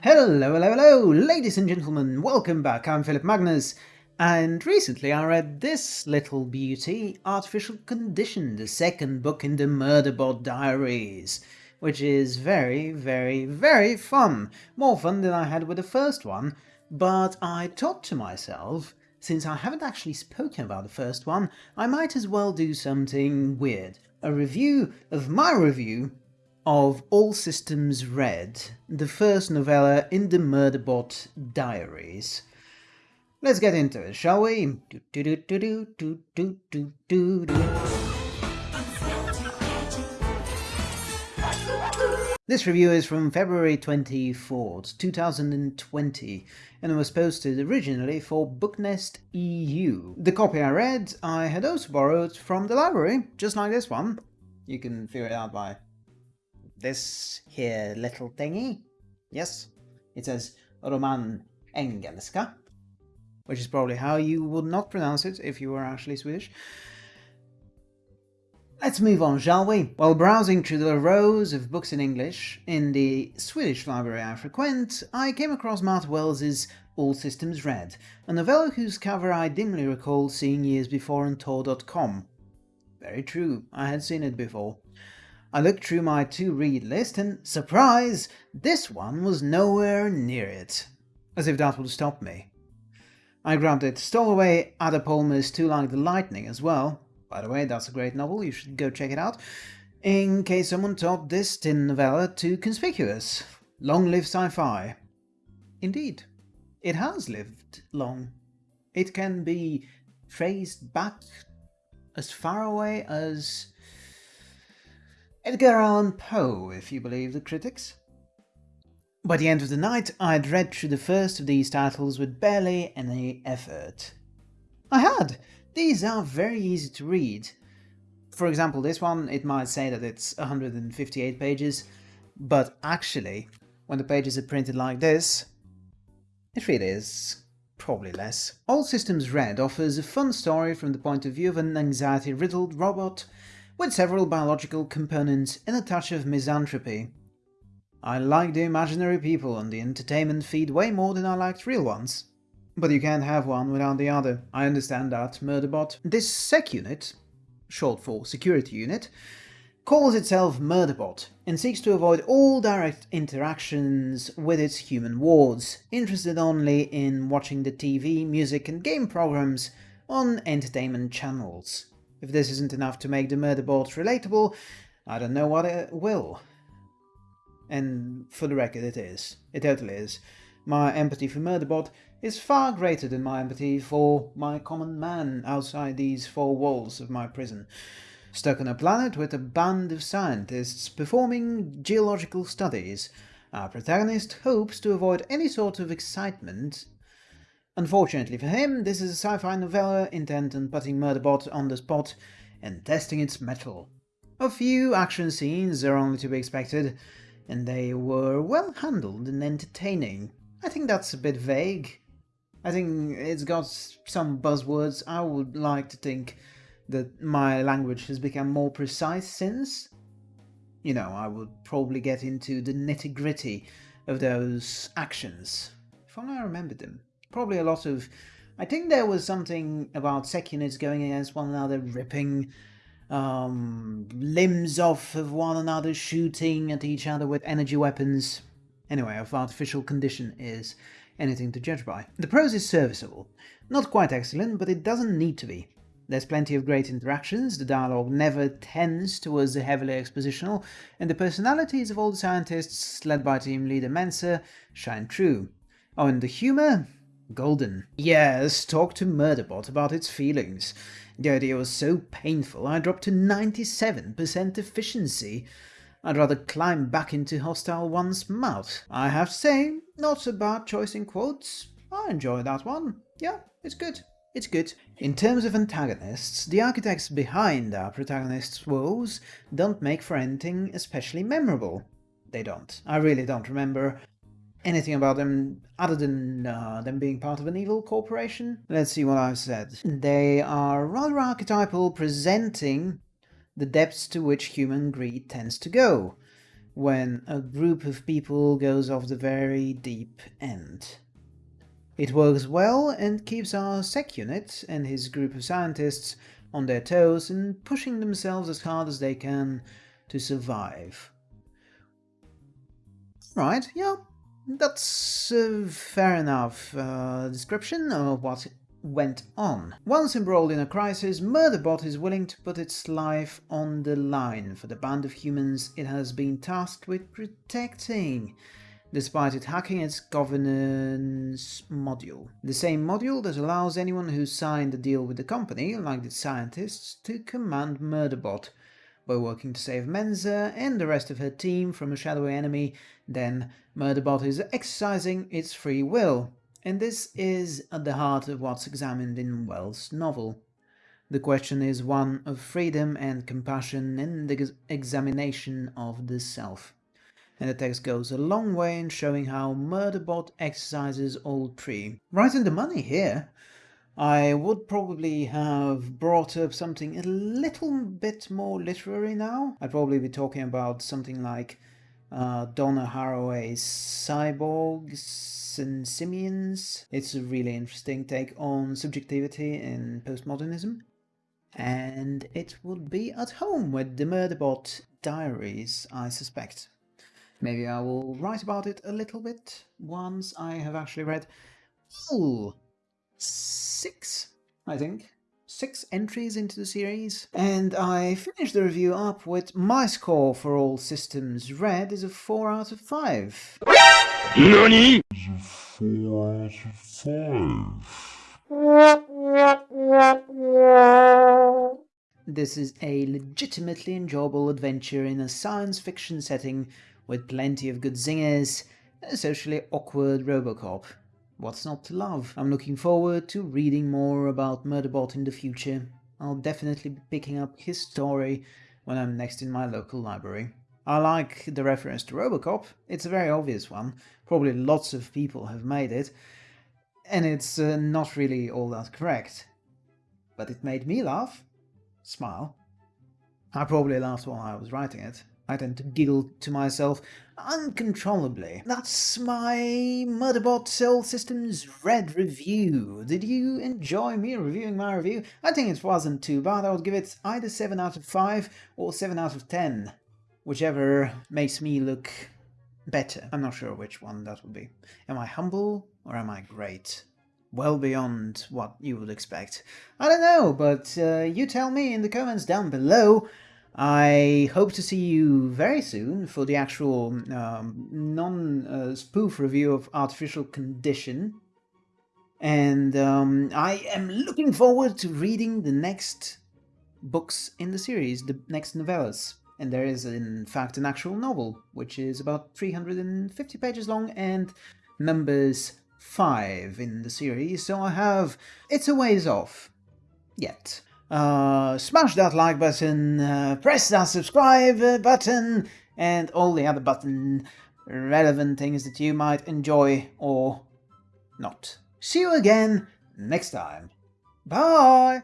Hello, hello, hello, ladies and gentlemen, welcome back. I'm Philip Magnus, and recently I read this little beauty, Artificial Condition, the second book in the Murderbot Diaries, which is very, very, very fun. More fun than I had with the first one, but I thought to myself, since I haven't actually spoken about the first one, I might as well do something weird. A review of my review of All Systems Red, the first novella in the Murderbot Diaries. Let's get into it, shall we? This review is from February 24th, 2020, and it was posted originally for Booknest EU. The copy I read, I had also borrowed from the library, just like this one. You can figure it out by this here little thingy. Yes, it says Roman Engelska, which is probably how you would not pronounce it if you were actually Swedish. Let's move on, shall we? While browsing through the rows of books in English in the Swedish library I frequent, I came across Martha Wells's All Systems Red, a novella whose cover I dimly recall seeing years before on Tor.com. Very true, I had seen it before. I looked through my to-read list and, surprise, this one was nowhere near it. As if that would stop me. I grabbed it, stole away Ada Palmer's Too Like the Lightning as well. By the way, that's a great novel, you should go check it out. In case someone thought this tin novella too conspicuous. Long live sci-fi. Indeed, it has lived long. It can be traced back as far away as Edgar Allan Poe, if you believe the critics. By the end of the night, I had read through the first of these titles with barely any effort. I had! These are very easy to read. For example, this one, it might say that it's 158 pages, but actually, when the pages are printed like this, it really is probably less. All Systems Red offers a fun story from the point of view of an anxiety-riddled robot with several biological components and a touch of misanthropy. I like the imaginary people on the entertainment feed way more than I liked real ones. But you can't have one without the other. I understand that, Murderbot. This SEC unit, short for security unit, calls itself Murderbot and seeks to avoid all direct interactions with its human wards, interested only in watching the TV, music and game programs on entertainment channels. If this isn't enough to make the Murderbot relatable, I don't know what it will. And for the record, it is. It totally is. My empathy for Murderbot is far greater than my empathy for my common man outside these four walls of my prison. Stuck on a planet with a band of scientists performing geological studies, our protagonist hopes to avoid any sort of excitement Unfortunately for him, this is a sci-fi novella intent on putting Murderbot on the spot and testing its mettle. A few action scenes are only to be expected, and they were well handled and entertaining. I think that's a bit vague. I think it's got some buzzwords. I would like to think that my language has become more precise since. You know, I would probably get into the nitty-gritty of those actions, if only I remembered them probably a lot of... I think there was something about Secunits going against one another, ripping um, limbs off of one another, shooting at each other with energy weapons. Anyway, if artificial condition is anything to judge by. The prose is serviceable. Not quite excellent, but it doesn't need to be. There's plenty of great interactions, the dialogue never tends towards the heavily expositional, and the personalities of all the scientists, led by team leader Mensah, shine through. Oh, and the humour? Golden. Yes, talk to Murderbot about its feelings. The idea was so painful I dropped to 97% efficiency. I'd rather climb back into Hostile One's mouth. I have to say, not a bad choice in quotes. I enjoy that one. Yeah, it's good. It's good. In terms of antagonists, the architects behind our protagonist's woes don't make for anything especially memorable. They don't. I really don't remember anything about them other than uh, them being part of an evil corporation. Let's see what I've said. They are rather archetypal, presenting the depths to which human greed tends to go. when a group of people goes off the very deep end. It works well and keeps our sec unit and his group of scientists on their toes and pushing themselves as hard as they can to survive. Right, yeah, that's a fair enough uh, description of what went on. Once embroiled in a crisis, Murderbot is willing to put its life on the line for the band of humans it has been tasked with protecting, despite it hacking its governance module. The same module that allows anyone who signed a deal with the company, like the scientists, to command Murderbot, by working to save Mensah and the rest of her team from a shadowy enemy, then Murderbot is exercising its free will, and this is at the heart of what's examined in Wells' novel. The question is one of freedom and compassion and the examination of the self. And the text goes a long way in showing how Murderbot exercises all three. Right in the money here. I would probably have brought up something a little bit more literary now. I'd probably be talking about something like uh, Donna Haraway's Cyborgs and Simians. It's a really interesting take on subjectivity in postmodernism. And it would be at home with the Murderbot diaries, I suspect. Maybe I will write about it a little bit once I have actually read all six, I think, six entries into the series. And I finished the review up with my score for all systems red is a 4 out of 5. NANI? 4 out of 5. This is a legitimately enjoyable adventure in a science fiction setting with plenty of good zingers a socially awkward Robocop. What's not to love? I'm looking forward to reading more about Murderbot in the future. I'll definitely be picking up his story when I'm next in my local library. I like the reference to Robocop, it's a very obvious one, probably lots of people have made it, and it's uh, not really all that correct. But it made me laugh. Smile. I probably laughed while I was writing it. I tend to giggle to myself uncontrollably. That's my Murderbot's All Systems Red review. Did you enjoy me reviewing my review? I think it wasn't too bad. I would give it either 7 out of 5 or 7 out of 10. Whichever makes me look better. I'm not sure which one that would be. Am I humble or am I great? Well beyond what you would expect. I don't know, but uh, you tell me in the comments down below. I hope to see you very soon for the actual um, non-spoof uh, review of Artificial Condition. And um, I am looking forward to reading the next books in the series, the next novellas. And there is, in fact, an actual novel, which is about 350 pages long and numbers 5 in the series, so I have... it's a ways off. Yet. Uh, smash that like button, uh, press that subscribe button, and all the other button relevant things that you might enjoy or not. See you again next time. Bye!